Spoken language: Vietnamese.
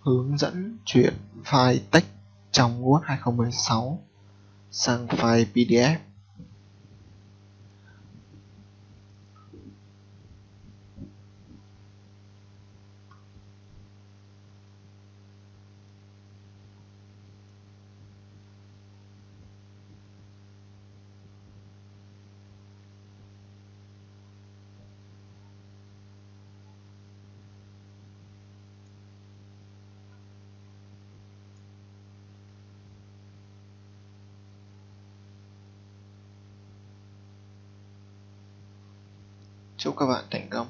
hướng dẫn chuyển file text trong Word 2016 sang file PDF. Chúc các bạn thành công.